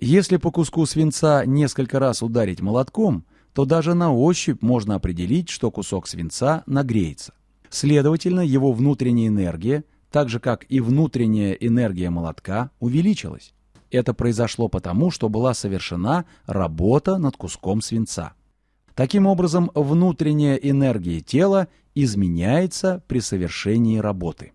Если по куску свинца несколько раз ударить молотком, то даже на ощупь можно определить, что кусок свинца нагреется. Следовательно, его внутренняя энергия, так же как и внутренняя энергия молотка, увеличилась. Это произошло потому, что была совершена работа над куском свинца. Таким образом, внутренняя энергия тела изменяется при совершении работы.